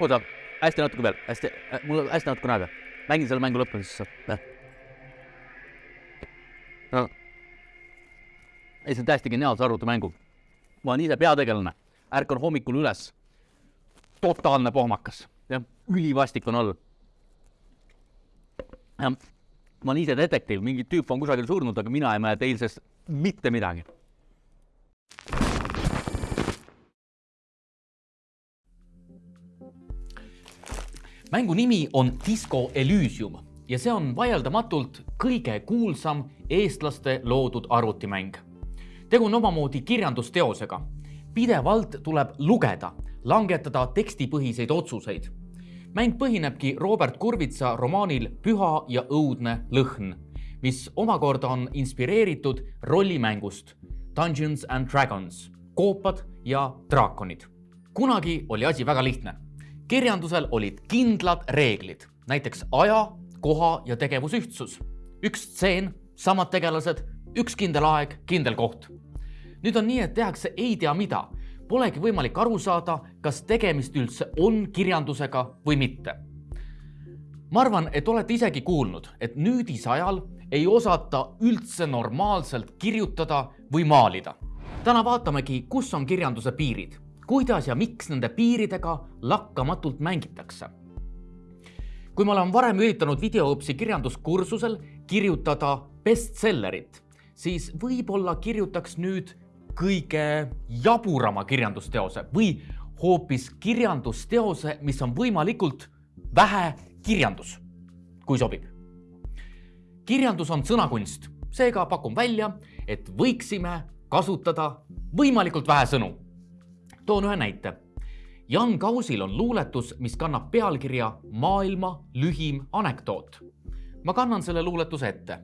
oota, hästi natuke veel, hästi, mul on hästi natukene aega. mängin selle mängu lõpuni, siis saab. no.. ei, see on täiesti geniaalse arvutimängu. ma olen ise peategelane, ärkan hommikul üles. totaalne pohmakas, jah, ülivastik on all. ma olen ise detektiiv, mingi tüüp on kusagil surnud, aga mina ei mäleta eilsest mitte midagi mängu nimi on Disco Elysium ja see on vaieldamatult kõige kuulsam eestlaste loodud arvutimäng. tegu on omamoodi kirjandusteosega. pidevalt tuleb lugeda, langetada tekstipõhiseid otsuseid. mäng põhinebki Robert Kurvitsa romaanil Püha ja õudne lõhn, mis omakorda on inspireeritud rollimängust Dungeons and Dragons, koopad ja draakonid. kunagi oli asi väga lihtne kirjandusel olid kindlad reeglid, näiteks aja, koha ja tegevusühtsus. üks stseen, samad tegelased, üks kindel aeg, kindel koht. nüüd on nii, et tehakse ei tea mida. Polegi võimalik aru saada, kas tegemist üldse on kirjandusega või mitte. ma arvan, et olete isegi kuulnud, et nüüdisajal ei osata üldse normaalselt kirjutada või maalida. täna vaatamegi, kus on kirjanduse piirid kuidas ja miks nende piiridega lakkamatult mängitakse. kui ma olen varem üritanud videoõpsi kirjanduskursusel kirjutada bestsellerit, siis võib-olla kirjutaks nüüd kõige jaburama kirjandusteose või hoopis kirjandusteose, mis on võimalikult vähe kirjandus, kui sobib. kirjandus on sõnakunst, seega pakun välja, et võiksime kasutada võimalikult vähe sõnu toon ühe näite. Jan Kausil on luuletus, mis kannab pealkirja Maailma lühim anekdoot. ma kannan selle luuletuse ette.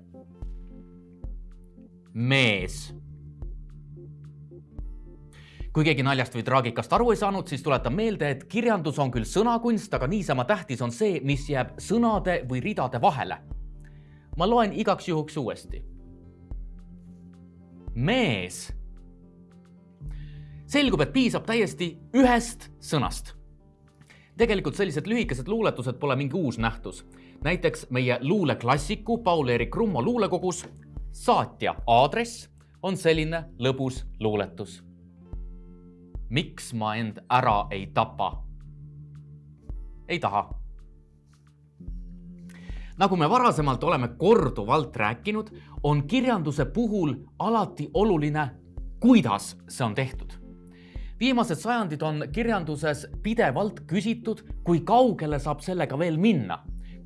mees. kui keegi naljast või traagikast aru ei saanud, siis tuletan meelde, et kirjandus on küll sõnakunst, aga niisama tähtis on see, mis jääb sõnade või ridade vahele. ma loen igaks juhuks uuesti. mees selgub, et piisab täiesti ühest sõnast. tegelikult sellised lühikesed luuletused pole mingi uus nähtus. näiteks meie luuleklassiku Paul-Eerik Rummo luulekogus Saatja aadress on selline lõbus luuletus. miks ma end ära ei tapa? ei taha. nagu me varasemalt oleme korduvalt rääkinud, on kirjanduse puhul alati oluline, kuidas see on tehtud viimased sajandid on kirjanduses pidevalt küsitud, kui kaugele saab sellega veel minna,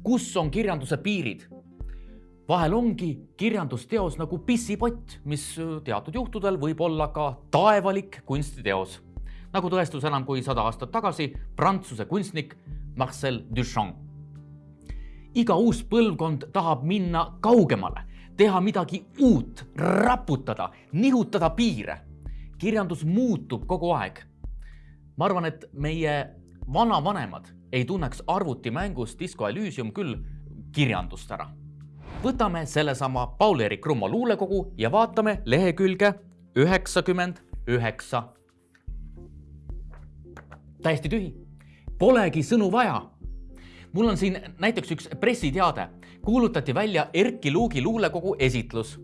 kus on kirjanduse piirid. vahel ongi kirjandusteos nagu pissipott, mis teatud juhtudel võib olla ka taevalik kunstiteos, nagu tõestus enam kui sada aastat tagasi prantsuse kunstnik Marcel Duchamp. iga uus põlvkond tahab minna kaugemale, teha midagi uut, raputada, nihutada piire kirjandus muutub kogu aeg. ma arvan, et meie vanavanemad ei tunneks arvutimängus Disco Elysium küll kirjandust ära. võtame sellesama Paul-Eerik Rummo luulekogu ja vaatame lehekülge üheksakümmend üheksa. täiesti tühi, polegi sõnu vaja. mul on siin näiteks üks pressiteade, kuulutati välja Erki Luugi luulekogu esitlus.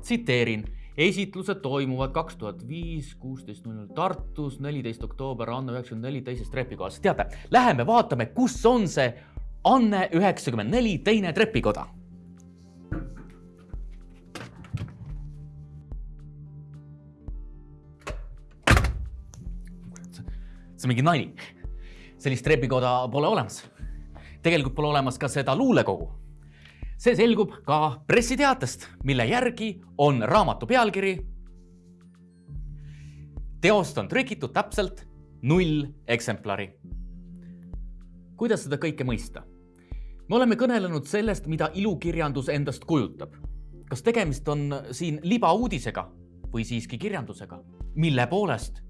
tsiteerin esitlused toimuvad kaks tuhat viis, kuusteist null null Tartus, neliteist oktoober Anne üheksakümmend neli teises trepikojas. teate, läheme vaatame, kus on see Anne üheksakümmend neli teine trepikoda. see on mingi nali. sellist trepikoda pole olemas. tegelikult pole olemas ka seda luulekogu see selgub ka pressiteatest, mille järgi on raamatu pealkiri. teost on trükitud täpselt null eksemplari. kuidas seda kõike mõista? me oleme kõnelenud sellest, mida ilukirjandus endast kujutab. kas tegemist on siin libauudisega või siiski kirjandusega? mille poolest?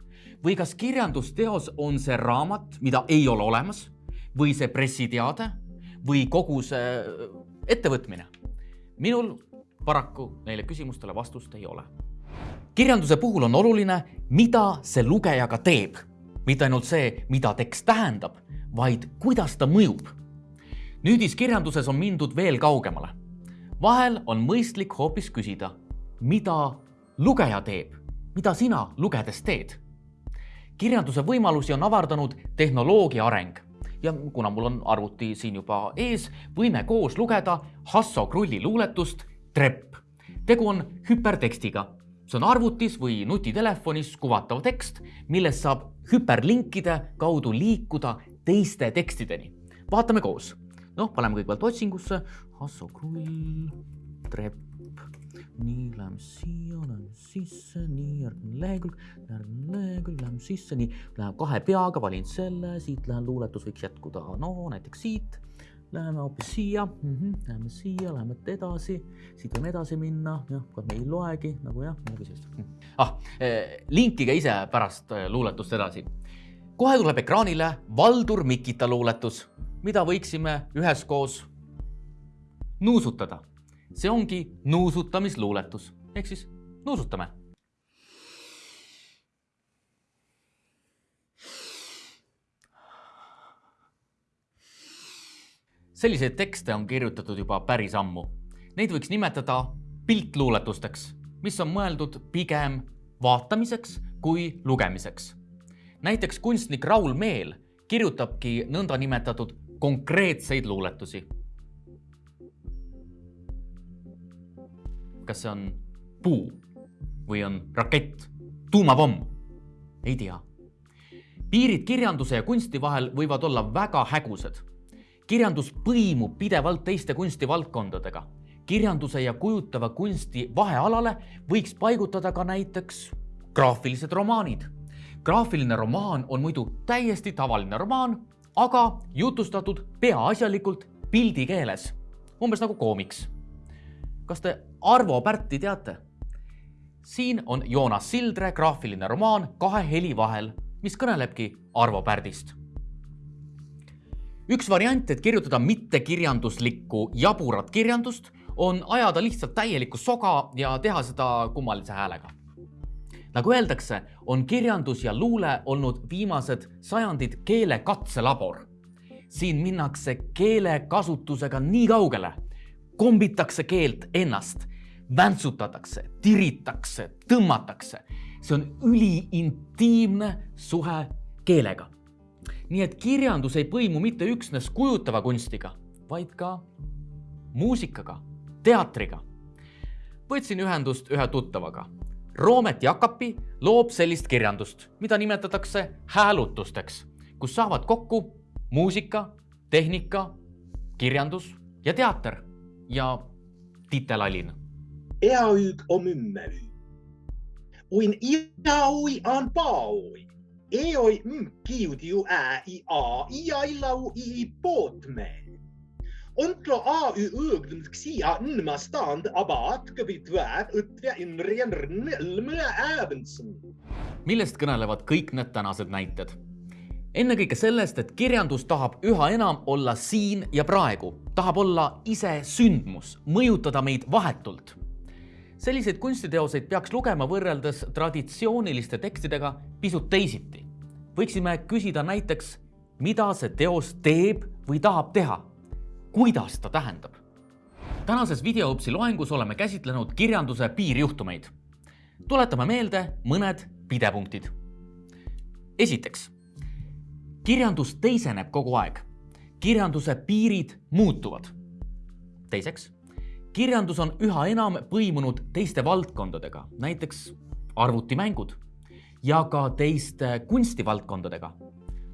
või kas kirjandusteos on see raamat, mida ei ole olemas või see pressiteade või kogu see ettevõtmine? minul paraku neile küsimustele vastust ei ole. kirjanduse puhul on oluline, mida see lugejaga teeb. mitte ainult see, mida tekst tähendab, vaid kuidas ta mõjub. nüüdiskirjanduses on mindud veel kaugemale. vahel on mõistlik hoopis küsida, mida lugeja teeb, mida sina lugedes teed. kirjanduse võimalusi on avardanud tehnoloogia areng ja kuna mul on arvuti siin juba ees, võime koos lugeda Hasso Krulli luuletust Trepp. tegu on hüpertekstiga see on arvutis või nutitelefonis kuvatav tekst, millest saab hüperlinkide kaudu liikuda teiste tekstideni. vaatame koos. noh, paneme kõigepealt otsingusse Hasso Krull, trepp, nii, läheme siia, läheme sisse, nii, järgmine lehekülg, järgmine lehekülg, läheme sisse, nii, läheb kahe peaga, valin selle, siit lähen, luuletus võiks jätkuda, no näiteks siit Läheme hoopis siia mm, -hmm. läheme siia, läheme edasi, siit võime edasi minna, jah, me ei loegi nagu jah, midagi sellist. ah, eh, linkige ise pärast eh, luuletust edasi. kohe tuleb ekraanile Valdur Mikita luuletus, mida võiksime üheskoos nuusutada. See ongi nuusutamisluuletus, ehk siis nuusutame selliseid tekste on kirjutatud juba päris ammu. Neid võiks nimetada piltluuletusteks, mis on mõeldud pigem vaatamiseks kui lugemiseks. näiteks kunstnik Raul Meel kirjutabki nõndanimetatud konkreetseid luuletusi. Kas see on puu või on rakett, tuumapomm? ei tea. piirid kirjanduse ja kunsti vahel võivad olla väga hägused kirjandus põimub pidevalt teiste kunstivaldkondadega. kirjanduse ja kujutava kunsti vahealale võiks paigutada ka näiteks graafilised romaanid. graafiline romaan on muidu täiesti tavaline romaan, aga jutustatud peaasjalikult pildikeeles, umbes nagu koomiks. kas te Arvo Pärti teate? siin on Joonas Sildre graafiline romaan Kahe heli vahel, mis kõnelebki Arvo Pärdist üks variant, et kirjutada mittekirjanduslikku jaburat kirjandust, on ajada lihtsalt täielikku soga ja teha seda kummalise häälega. nagu öeldakse, on kirjandus ja luule olnud viimased sajandid keele katselabor. siin minnakse keelekasutusega nii kaugele, kombitakse keelt ennast, väntsutatakse, tiritakse, tõmmatakse. see on üliintiimne suhe keelega nii et kirjandus ei põimu mitte üksnes kujutava kunstiga, vaid ka muusikaga, teatriga. võtsin ühendust ühe tuttavaga. Roomet Jakapi loob sellist kirjandust, mida nimetatakse häälutusteks, kus saavad kokku muusika, tehnika, kirjandus ja teater ja titelalin. Eaug on mymmely. Uin iaui an paui. Eoi mkiudiu ä i a iailau i potme. Ontlo a y ögdun xia nma stand abat kõvitväät õtvä inrien rnelmõ äventsen. millest kõnelevad kõik need tänased näited? ennekõike sellest, et kirjandus tahab üha enam olla siin ja praegu, tahab olla ise sündmus, mõjutada meid vahetult selliseid kunstiteoseid peaks lugema võrreldes traditsiooniliste tekstidega pisut teisiti. võiksime küsida näiteks, mida see teos teeb või tahab teha, kuidas ta tähendab. tänases videoõpsi loengus oleme käsitlenud kirjanduse piirjuhtumeid. tuletame meelde mõned pidepunktid. esiteks, kirjandus teiseneb kogu aeg. kirjanduse piirid muutuvad. teiseks kirjandus on üha enam põimunud teiste valdkondadega, näiteks arvutimängud ja ka teiste kunstivaldkondadega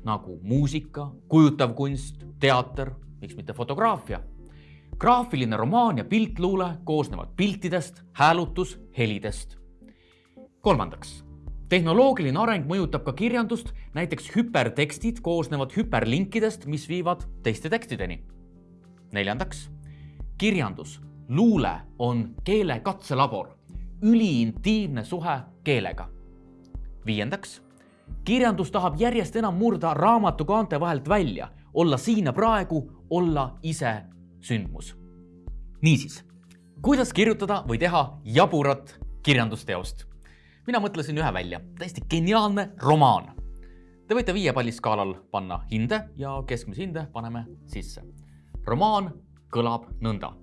nagu muusika, kujutav kunst, teater, miks mitte fotograafia. graafiline romaan ja piltluule koosnevad piltidest, häälutus, helidest. kolmandaks, tehnoloogiline areng mõjutab ka kirjandust, näiteks hüpertekstid koosnevad hüperlinkidest, mis viivad teiste tekstideni. neljandaks, kirjandus luule on keele katselabor, üliintiimne suhe keelega. viiendaks, kirjandus tahab järjest enam murda raamatu kaante vahelt välja, olla siin ja praegu, olla ise sündmus. niisiis, kuidas kirjutada või teha jaburat kirjandusteost? mina mõtlesin ühe välja, täiesti geniaalne romaan. Te võite viie palli skaalal panna hinde ja keskmise hinde paneme sisse. romaan kõlab nõnda